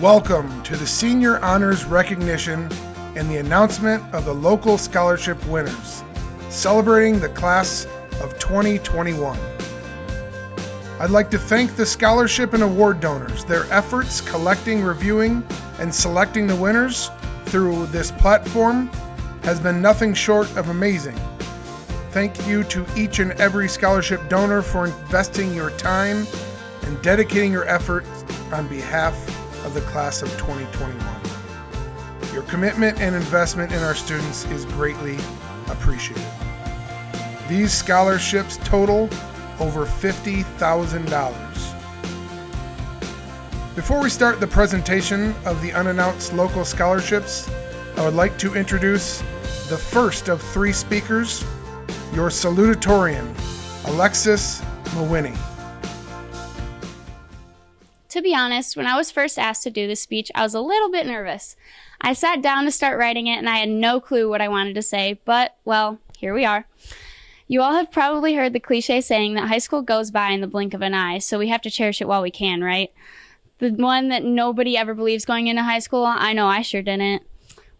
Welcome to the Senior Honors Recognition and the announcement of the local scholarship winners, celebrating the class of 2021. I'd like to thank the scholarship and award donors. Their efforts collecting, reviewing, and selecting the winners through this platform has been nothing short of amazing. Thank you to each and every scholarship donor for investing your time and dedicating your efforts on behalf of the class of 2021. Your commitment and investment in our students is greatly appreciated. These scholarships total over $50,000. Before we start the presentation of the unannounced local scholarships, I would like to introduce the first of three speakers, your salutatorian, Alexis Mawiney. To be honest, when I was first asked to do this speech, I was a little bit nervous. I sat down to start writing it and I had no clue what I wanted to say, but, well, here we are. You all have probably heard the cliche saying that high school goes by in the blink of an eye, so we have to cherish it while we can, right? The one that nobody ever believes going into high school, I know I sure didn't.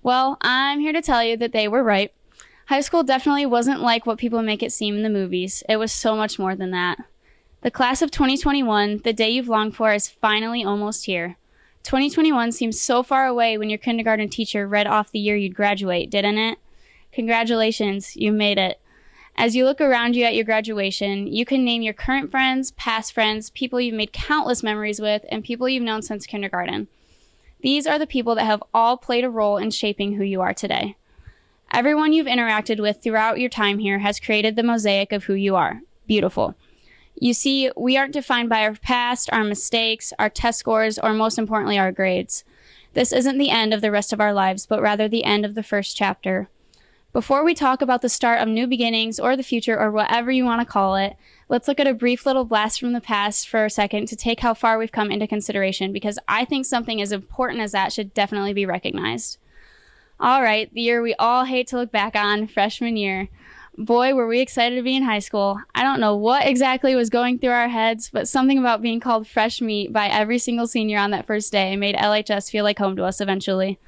Well, I'm here to tell you that they were right. High school definitely wasn't like what people make it seem in the movies. It was so much more than that. The class of 2021, the day you've longed for, is finally almost here. 2021 seems so far away when your kindergarten teacher read off the year you'd graduate, didn't it? Congratulations, you made it. As you look around you at your graduation, you can name your current friends, past friends, people you've made countless memories with, and people you've known since kindergarten. These are the people that have all played a role in shaping who you are today. Everyone you've interacted with throughout your time here has created the mosaic of who you are. Beautiful. You see, we aren't defined by our past, our mistakes, our test scores, or most importantly, our grades. This isn't the end of the rest of our lives, but rather the end of the first chapter. Before we talk about the start of new beginnings or the future or whatever you want to call it, let's look at a brief little blast from the past for a second to take how far we've come into consideration because I think something as important as that should definitely be recognized. All right, the year we all hate to look back on, freshman year. Boy, were we excited to be in high school. I don't know what exactly was going through our heads, but something about being called fresh meat by every single senior on that first day made LHS feel like home to us eventually.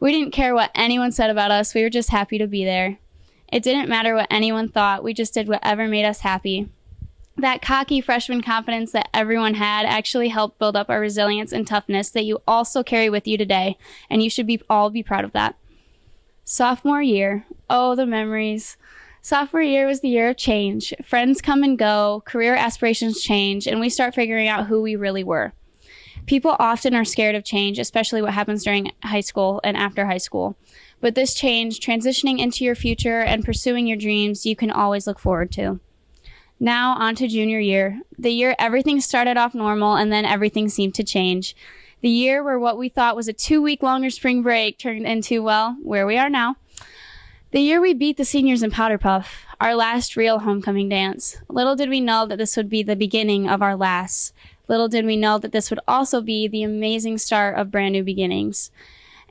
We didn't care what anyone said about us, we were just happy to be there. It didn't matter what anyone thought, we just did whatever made us happy. That cocky freshman confidence that everyone had actually helped build up our resilience and toughness that you also carry with you today, and you should be all be proud of that. Sophomore year. Oh, the memories. Sophomore year was the year of change. Friends come and go, career aspirations change, and we start figuring out who we really were. People often are scared of change, especially what happens during high school and after high school. But this change, transitioning into your future and pursuing your dreams, you can always look forward to. Now, on to junior year. The year everything started off normal and then everything seemed to change. The year where what we thought was a two week longer spring break turned into, well, where we are now. The year we beat the seniors in Powder Puff, our last real homecoming dance. Little did we know that this would be the beginning of our last. Little did we know that this would also be the amazing start of brand new beginnings.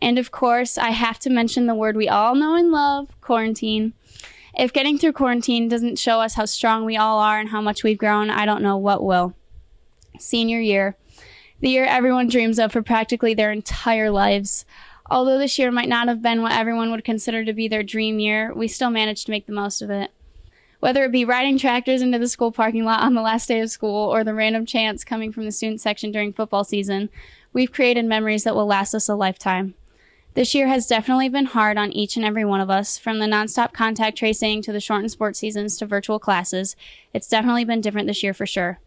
And of course, I have to mention the word we all know and love quarantine. If getting through quarantine doesn't show us how strong we all are and how much we've grown, I don't know what will. Senior year, the year everyone dreams of for practically their entire lives. Although this year might not have been what everyone would consider to be their dream year, we still managed to make the most of it. Whether it be riding tractors into the school parking lot on the last day of school or the random chants coming from the student section during football season, we've created memories that will last us a lifetime. This year has definitely been hard on each and every one of us, from the nonstop contact tracing to the shortened sports seasons to virtual classes. It's definitely been different this year for sure.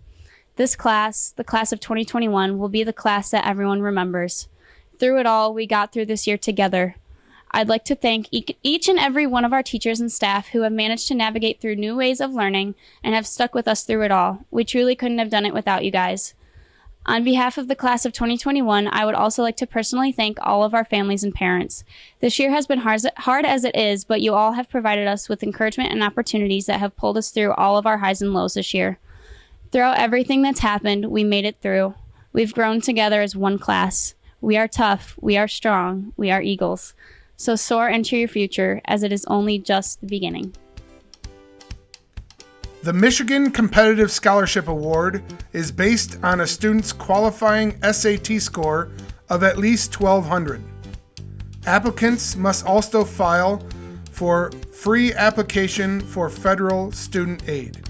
This class, the class of 2021, will be the class that everyone remembers. Through it all, we got through this year together. I'd like to thank each and every one of our teachers and staff who have managed to navigate through new ways of learning and have stuck with us through it all. We truly couldn't have done it without you guys. On behalf of the class of 2021, I would also like to personally thank all of our families and parents. This year has been hard, as it is, but you all have provided us with encouragement and opportunities that have pulled us through all of our highs and lows this year. Throughout everything that's happened, we made it through. We've grown together as one class. We are tough. We are strong. We are eagles. So soar into your future as it is only just the beginning. The Michigan Competitive Scholarship Award is based on a student's qualifying SAT score of at least 1,200. Applicants must also file for free application for federal student aid.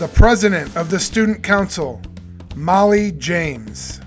The President of the Student Council, Molly James.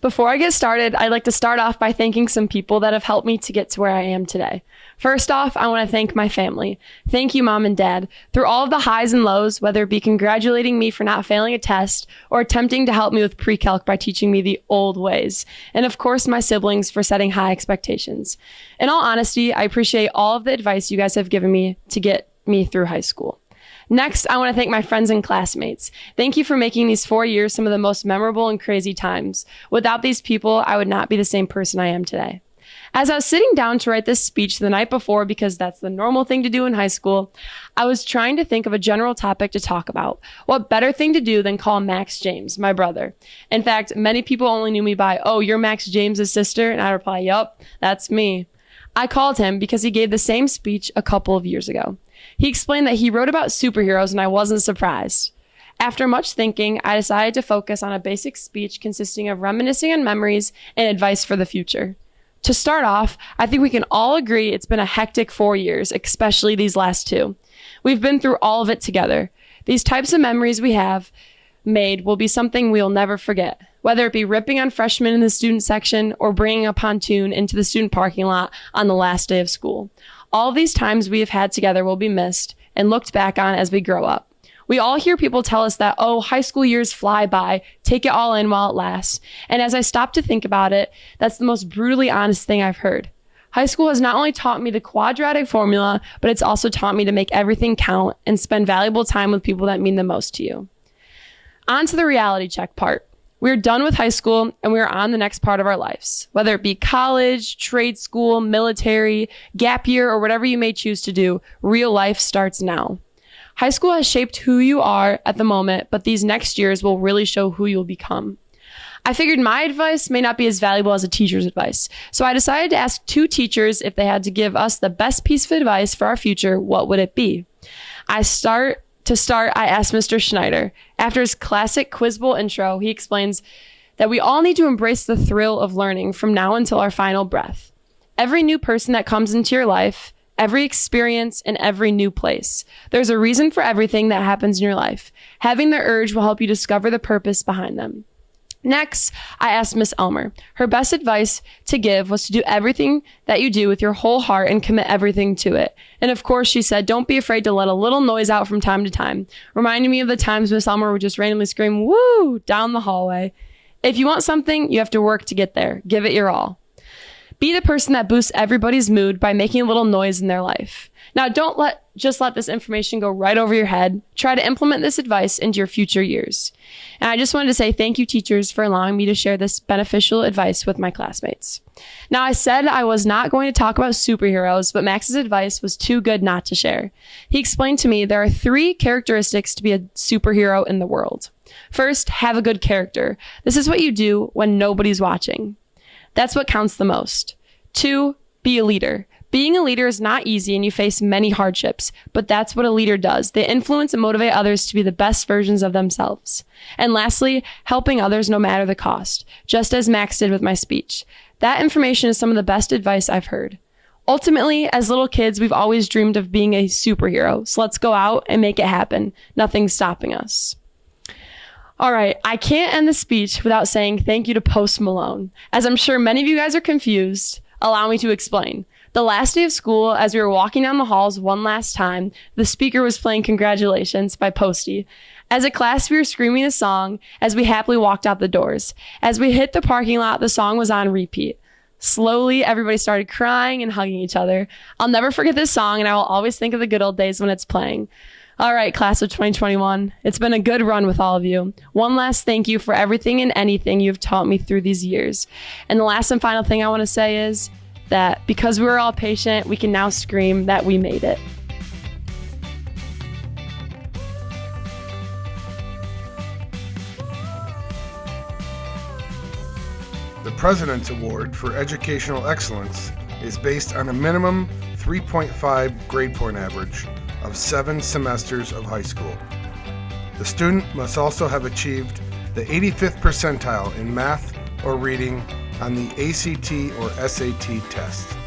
Before I get started, I'd like to start off by thanking some people that have helped me to get to where I am today. First off, I want to thank my family. Thank you, mom and dad. Through all of the highs and lows, whether it be congratulating me for not failing a test or attempting to help me with pre-calc by teaching me the old ways. And of course, my siblings for setting high expectations. In all honesty, I appreciate all of the advice you guys have given me to get me through high school. Next, I want to thank my friends and classmates. Thank you for making these four years some of the most memorable and crazy times. Without these people, I would not be the same person I am today. As I was sitting down to write this speech the night before, because that's the normal thing to do in high school, I was trying to think of a general topic to talk about. What better thing to do than call Max James, my brother? In fact, many people only knew me by, oh, you're Max James's sister? And I reply, yup, that's me. I called him because he gave the same speech a couple of years ago. He explained that he wrote about superheroes and I wasn't surprised. After much thinking, I decided to focus on a basic speech consisting of reminiscing on memories and advice for the future. To start off, I think we can all agree it's been a hectic four years, especially these last two. We've been through all of it together. These types of memories we have made will be something we'll never forget, whether it be ripping on freshmen in the student section or bringing a pontoon into the student parking lot on the last day of school. All these times we have had together will be missed and looked back on as we grow up. We all hear people tell us that, oh, high school years fly by, take it all in while it lasts. And as I stop to think about it, that's the most brutally honest thing I've heard. High school has not only taught me the quadratic formula, but it's also taught me to make everything count and spend valuable time with people that mean the most to you. On to the reality check part. We're done with high school and we're on the next part of our lives, whether it be college, trade school, military, gap year, or whatever you may choose to do. Real life starts now. High school has shaped who you are at the moment, but these next years will really show who you'll become. I figured my advice may not be as valuable as a teacher's advice. So I decided to ask two teachers if they had to give us the best piece of advice for our future, what would it be? I start to start, I asked Mr. Schneider. After his classic Quiz Bowl intro, he explains that we all need to embrace the thrill of learning from now until our final breath. Every new person that comes into your life, every experience, and every new place. There's a reason for everything that happens in your life. Having the urge will help you discover the purpose behind them. Next, I asked Miss Elmer. Her best advice to give was to do everything that you do with your whole heart and commit everything to it. And of course, she said, don't be afraid to let a little noise out from time to time, reminding me of the times Miss Elmer would just randomly scream, woo, down the hallway. If you want something, you have to work to get there. Give it your all. Be the person that boosts everybody's mood by making a little noise in their life. Now, don't let just let this information go right over your head. Try to implement this advice into your future years. And I just wanted to say thank you, teachers, for allowing me to share this beneficial advice with my classmates. Now, I said I was not going to talk about superheroes, but Max's advice was too good not to share. He explained to me there are three characteristics to be a superhero in the world. First, have a good character. This is what you do when nobody's watching. That's what counts the most. Two, be a leader. Being a leader is not easy and you face many hardships, but that's what a leader does. They influence and motivate others to be the best versions of themselves. And lastly, helping others no matter the cost, just as Max did with my speech. That information is some of the best advice I've heard. Ultimately, as little kids, we've always dreamed of being a superhero. So let's go out and make it happen. Nothing's stopping us. All right, I can't end the speech without saying thank you to Post Malone. As I'm sure many of you guys are confused, allow me to explain. The last day of school, as we were walking down the halls one last time, the speaker was playing Congratulations by Posty. As a class, we were screaming the song as we happily walked out the doors. As we hit the parking lot, the song was on repeat. Slowly, everybody started crying and hugging each other. I'll never forget this song, and I will always think of the good old days when it's playing. All right, class of 2021. It's been a good run with all of you. One last thank you for everything and anything you've taught me through these years. And the last and final thing I want to say is that because we were all patient, we can now scream that we made it. The President's Award for Educational Excellence is based on a minimum 3.5 grade point average of seven semesters of high school. The student must also have achieved the 85th percentile in math or reading on the ACT or SAT test.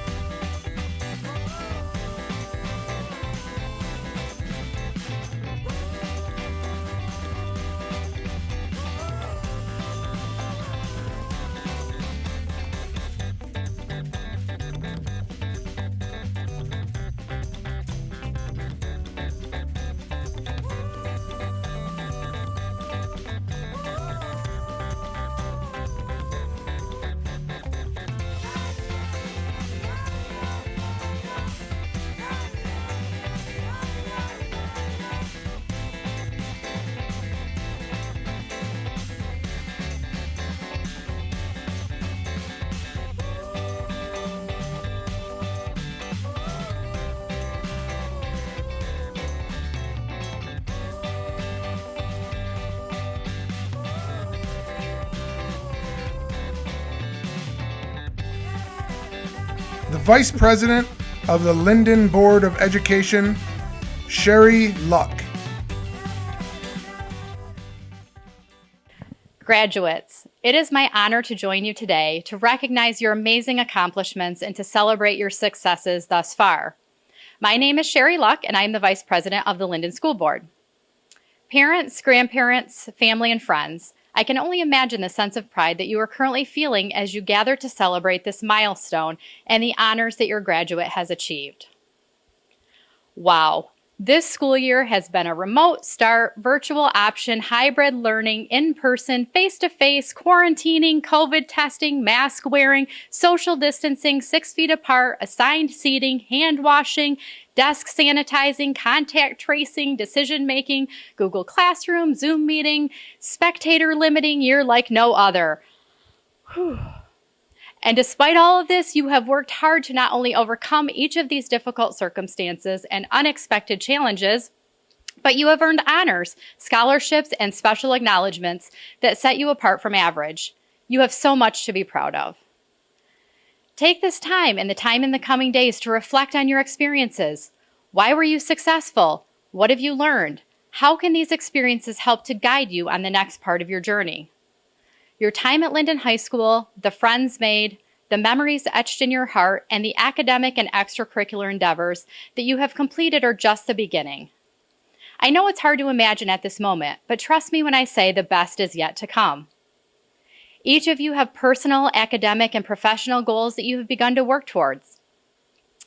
The Vice President of the Linden Board of Education, Sherry Luck. Graduates, it is my honor to join you today to recognize your amazing accomplishments and to celebrate your successes thus far. My name is Sherry Luck, and I am the Vice President of the Linden School Board. Parents, grandparents, family, and friends, I can only imagine the sense of pride that you are currently feeling as you gather to celebrate this milestone and the honors that your graduate has achieved. Wow, this school year has been a remote start, virtual option, hybrid learning, in person, face to face, quarantining, COVID testing, mask wearing, social distancing, six feet apart, assigned seating, hand washing, desk sanitizing, contact tracing, decision making, Google Classroom, Zoom meeting, spectator limiting, you're like no other. Whew. And despite all of this, you have worked hard to not only overcome each of these difficult circumstances and unexpected challenges, but you have earned honors, scholarships, and special acknowledgments that set you apart from average. You have so much to be proud of. Take this time and the time in the coming days to reflect on your experiences. Why were you successful? What have you learned? How can these experiences help to guide you on the next part of your journey? Your time at Linden High School, the friends made, the memories etched in your heart, and the academic and extracurricular endeavors that you have completed are just the beginning. I know it's hard to imagine at this moment, but trust me when I say the best is yet to come. Each of you have personal, academic, and professional goals that you have begun to work towards.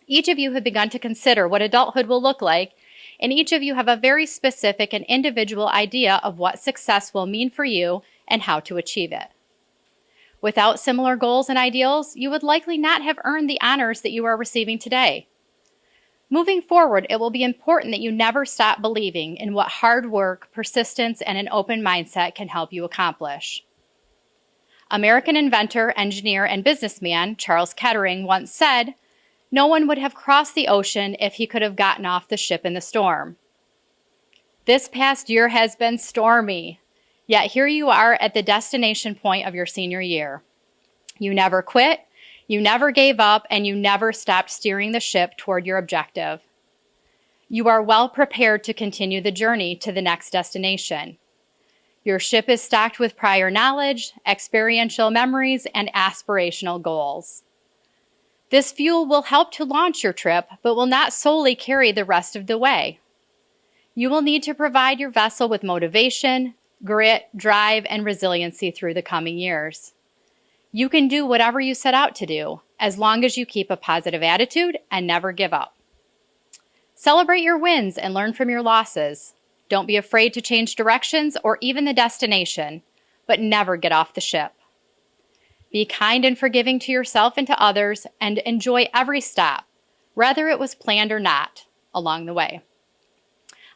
Each of you have begun to consider what adulthood will look like, and each of you have a very specific and individual idea of what success will mean for you and how to achieve it. Without similar goals and ideals, you would likely not have earned the honors that you are receiving today. Moving forward, it will be important that you never stop believing in what hard work, persistence, and an open mindset can help you accomplish. American inventor, engineer, and businessman Charles Kettering once said, No one would have crossed the ocean if he could have gotten off the ship in the storm. This past year has been stormy. Yet here you are at the destination point of your senior year. You never quit, You never gave up and you never stopped steering the ship toward your objective. You are well prepared to continue the journey to the next destination. Your ship is stocked with prior knowledge, experiential memories, and aspirational goals. This fuel will help to launch your trip, but will not solely carry the rest of the way. You will need to provide your vessel with motivation, grit, drive, and resiliency through the coming years. You can do whatever you set out to do, as long as you keep a positive attitude and never give up. Celebrate your wins and learn from your losses. Don't be afraid to change directions or even the destination, but never get off the ship. Be kind and forgiving to yourself and to others, and enjoy every stop, whether it was planned or not, along the way.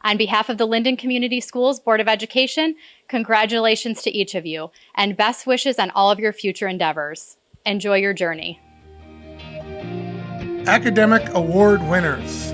On behalf of the Linden Community Schools Board of Education, congratulations to each of you, and best wishes on all of your future endeavors. Enjoy your journey. Academic Award winners.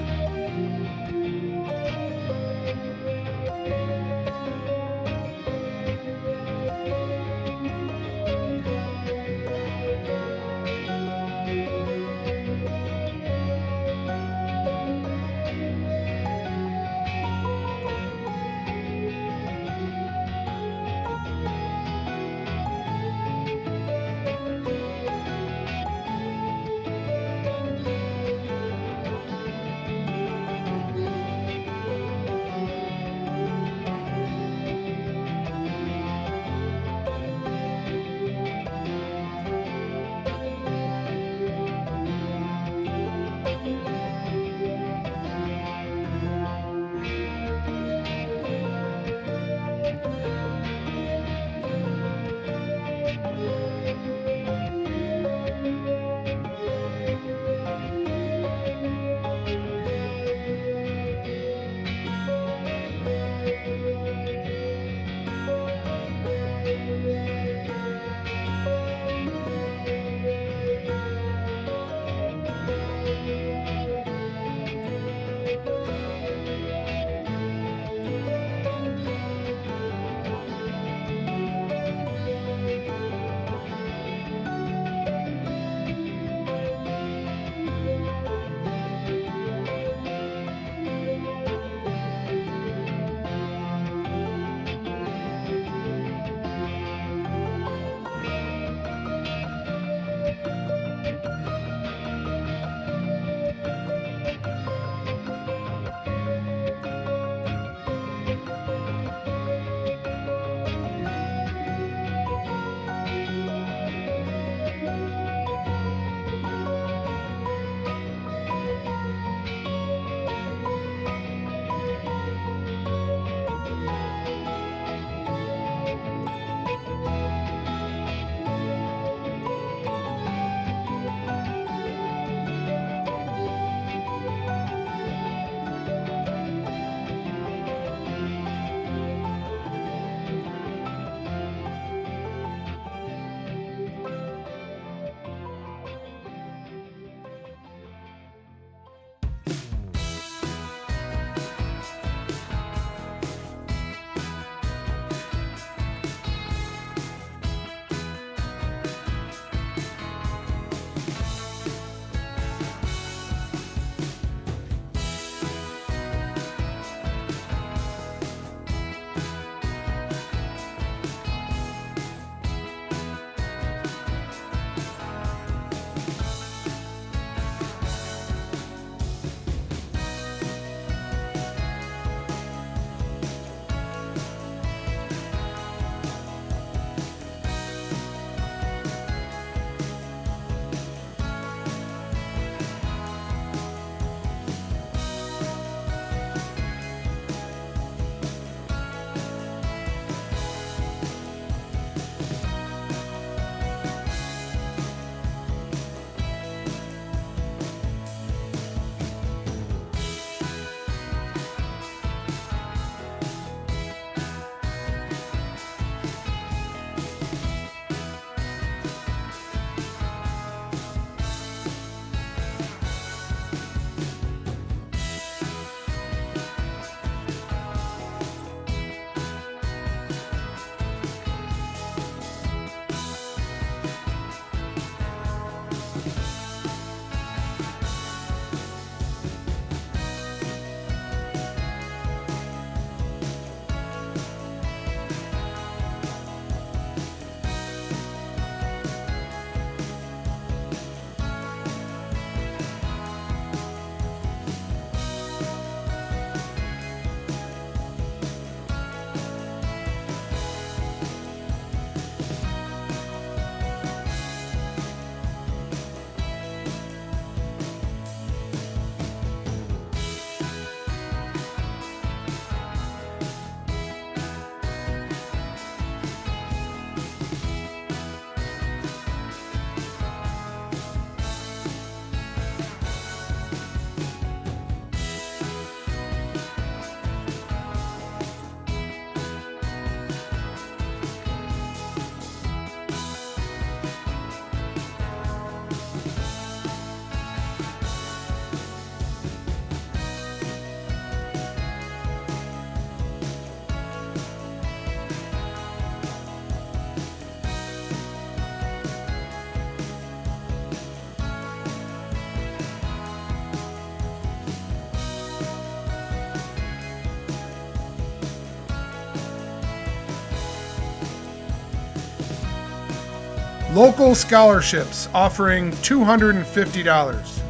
Local scholarships offering $250.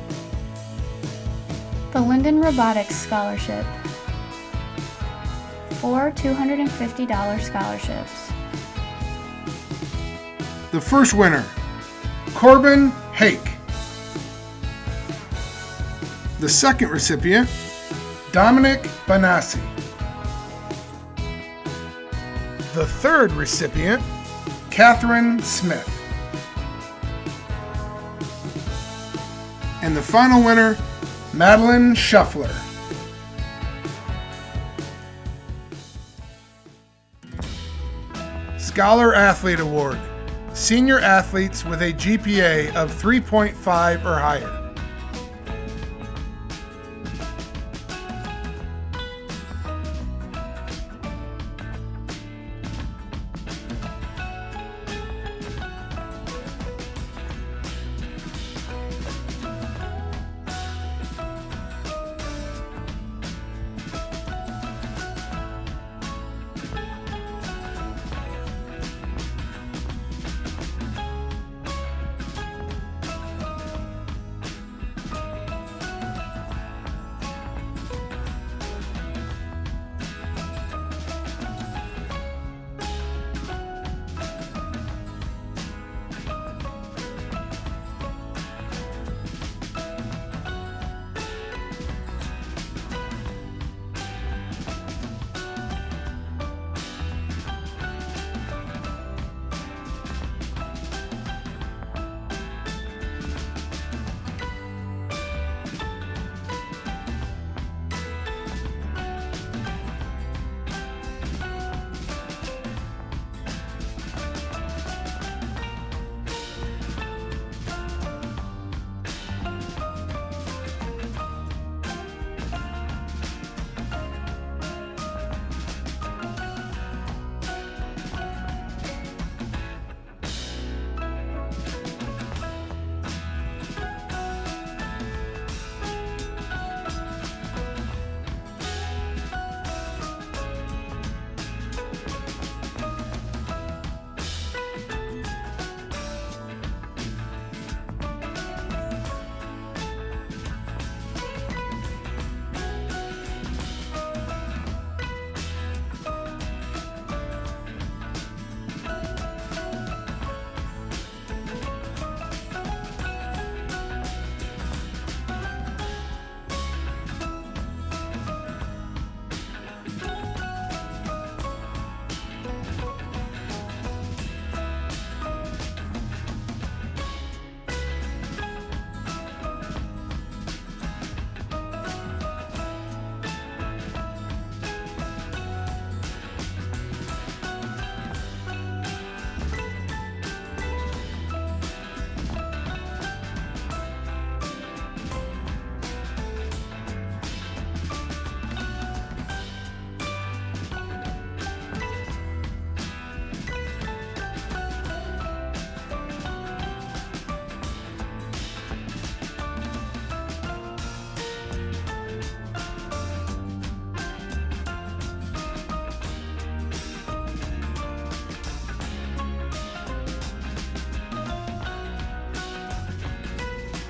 The Linden Robotics Scholarship. Four $250 scholarships. The first winner, Corbin Hake. The second recipient, Dominic Banassi. The third recipient, Catherine Smith. The final winner, Madeline Shuffler. Scholar Athlete Award. Senior athletes with a GPA of 3.5 or higher.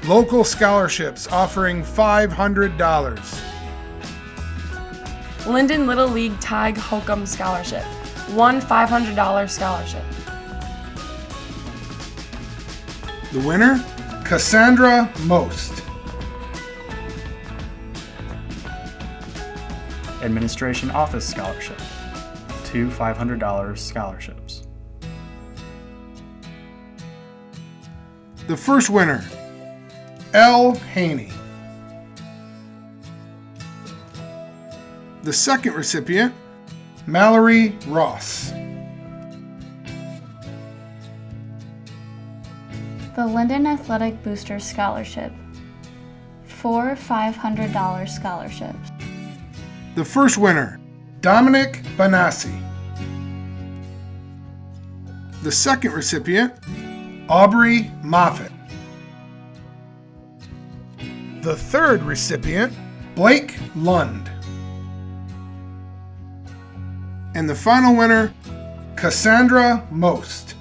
Local scholarships offering $500. Linden Little League Tag Hokum Scholarship. One $500 scholarship. The winner, Cassandra Most. Administration Office Scholarship. Two $500 scholarships. The first winner, L. Haney. The second recipient, Mallory Ross. The Linden Athletic Booster Scholarship. Four $500 scholarships. The first winner, Dominic Banassi. The second recipient, Aubrey Moffett. The third recipient, Blake Lund. And the final winner, Cassandra Most.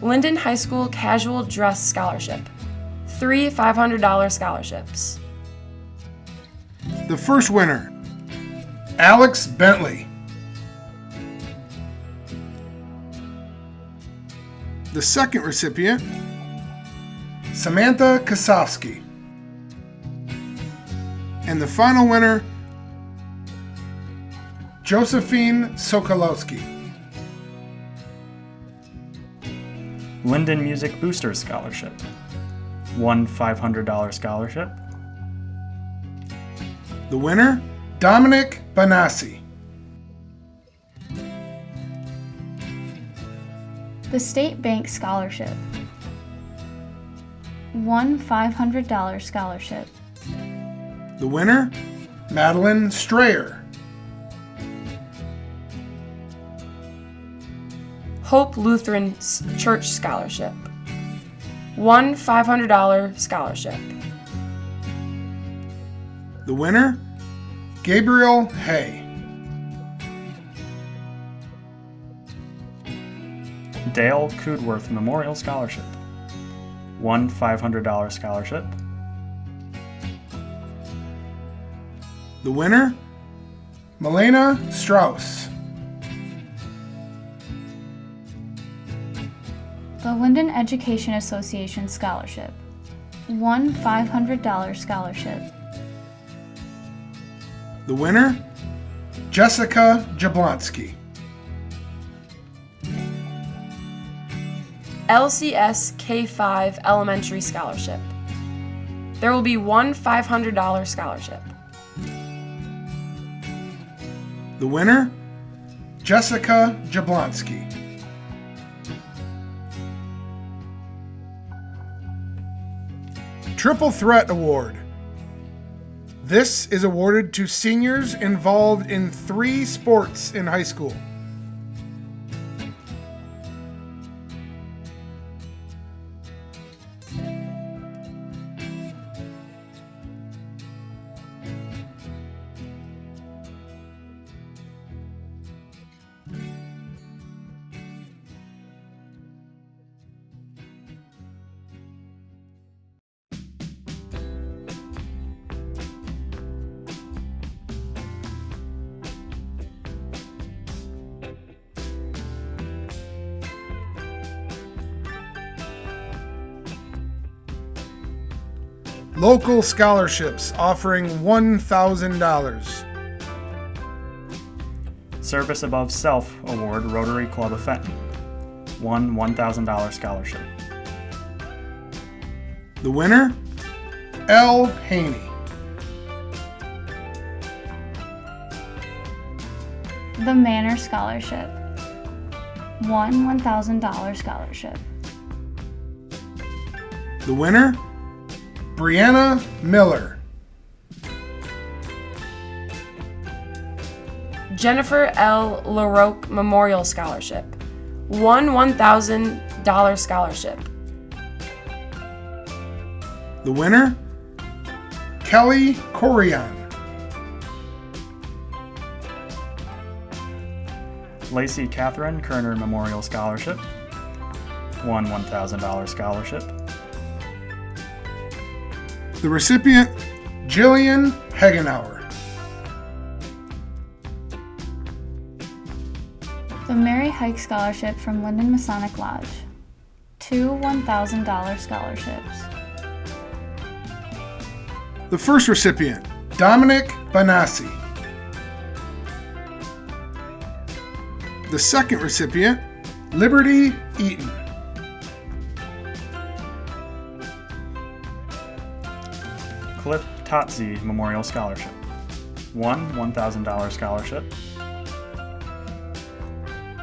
Linden High School Casual Dress Scholarship. Three $500 scholarships. The first winner, Alex Bentley. The second recipient, Samantha Kosofsky. And the final winner, Josephine Sokolowski. Linden Music Booster Scholarship. One $500 scholarship. The winner, Dominic Banassi. The State Bank Scholarship. One $500 scholarship. The winner, Madeline Strayer. Hope Lutheran Church Scholarship. One $500 scholarship. The winner, Gabriel Hay. Dale Coodworth Memorial Scholarship. One $500 scholarship. The winner, Milena Strauss. The Linden Education Association Scholarship. One $500 scholarship. The winner, Jessica Jablonski. LCS K5 Elementary Scholarship. There will be one $500 scholarship. The winner, Jessica Jablonski. Triple Threat Award. This is awarded to seniors involved in three sports in high school. Local scholarships offering $1,000. Service Above Self Award Rotary Club of Fenton. One $1,000 scholarship. The winner, L. Haney. The Manor Scholarship. One $1,000 scholarship. The winner, Brianna Miller. Jennifer L. LaRoque Memorial Scholarship. One $1,000 scholarship. The winner, Kelly Corian. Lacey Catherine Kerner Memorial Scholarship. One $1,000 scholarship. The recipient, Jillian Hagenauer. The Mary Hike Scholarship from Linden Masonic Lodge. Two $1,000 scholarships. The first recipient, Dominic Banassi. The second recipient, Liberty Eaton. Totzi Memorial Scholarship. One $1,000 scholarship.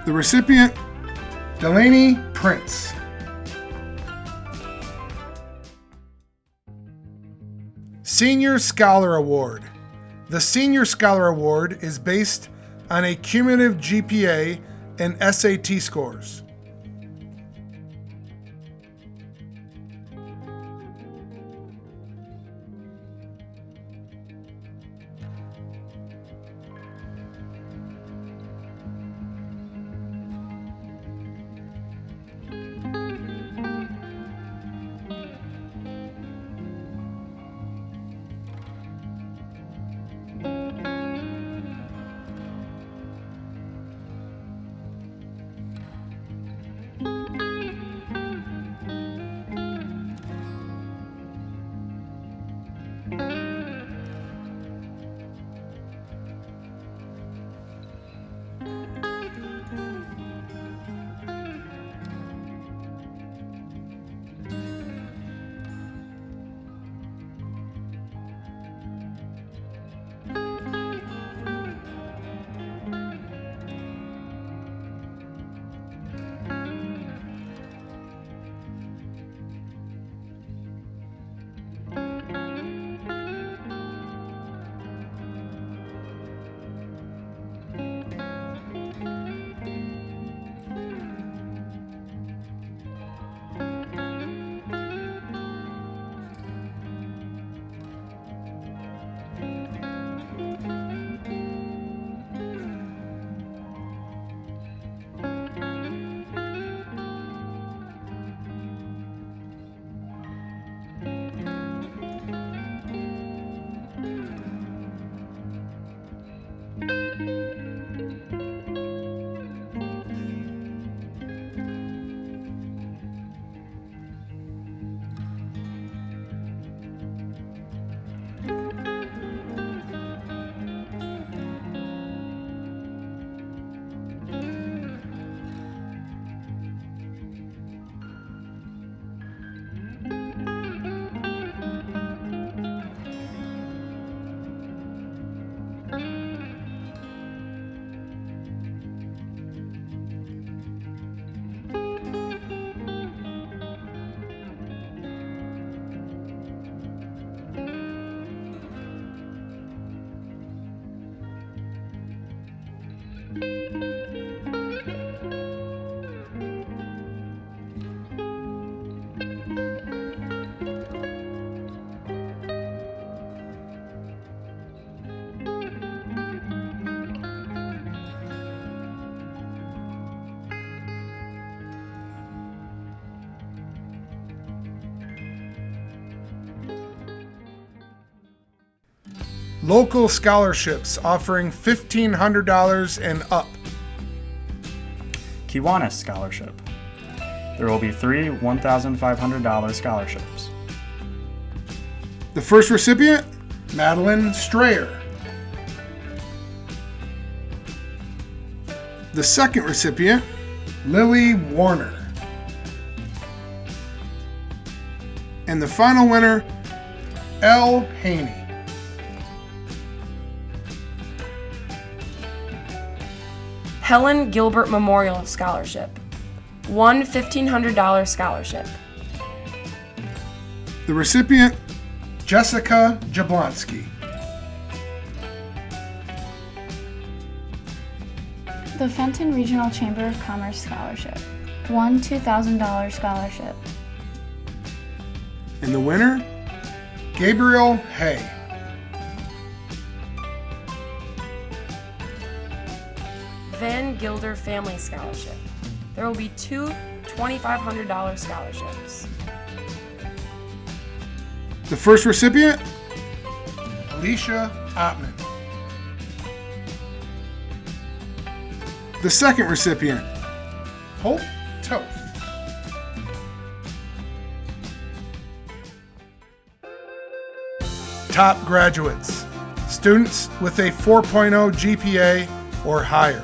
The recipient, Delaney Prince. Senior Scholar Award. The Senior Scholar Award is based on a cumulative GPA and SAT scores. Local scholarships offering $1,500 and up. Kiwanis Scholarship. There will be three $1,500 scholarships. The first recipient, Madeline Strayer. The second recipient, Lily Warner. And the final winner, L. Haney. Helen Gilbert Memorial Scholarship. One $1,500 scholarship. The recipient, Jessica Jablonski. The Fenton Regional Chamber of Commerce Scholarship. One $2,000 scholarship. And the winner, Gabriel Hay. Gilder Family Scholarship. There will be two $2,500 scholarships. The first recipient, Alicia Ottman. The second recipient, Hope Toth. Top graduates, students with a 4.0 GPA or higher.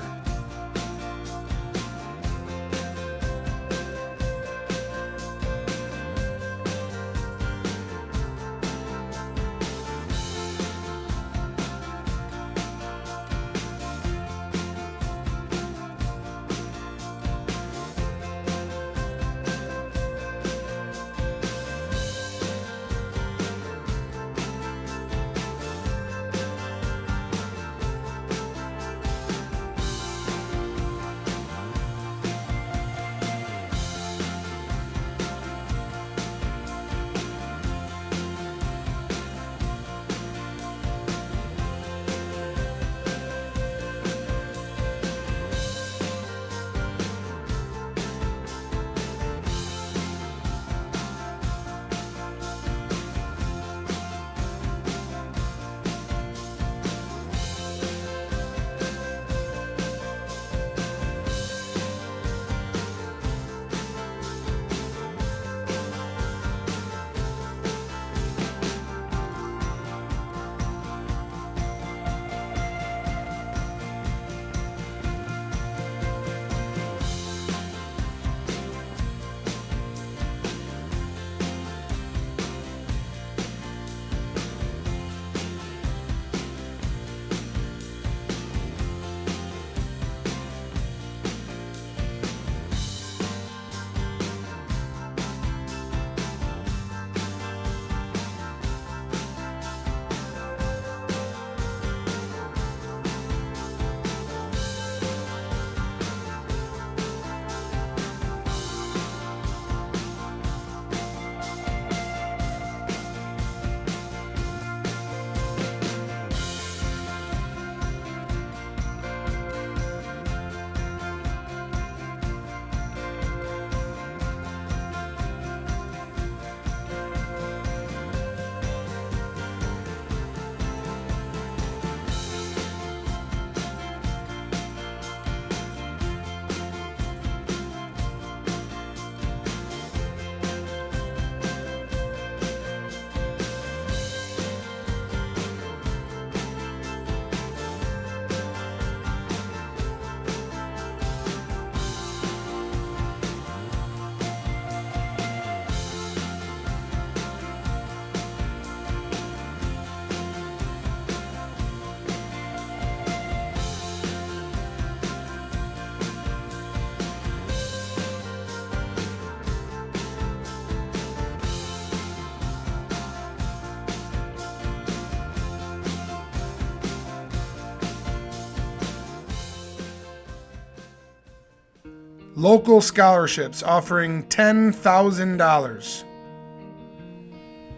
Local scholarships offering $10,000.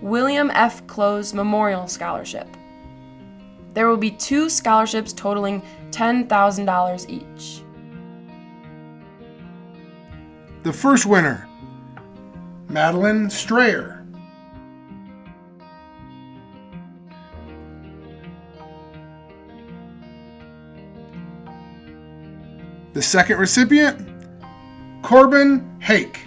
William F. Close Memorial Scholarship. There will be two scholarships totaling $10,000 each. The first winner, Madeline Strayer. The second recipient, Corbin Hake.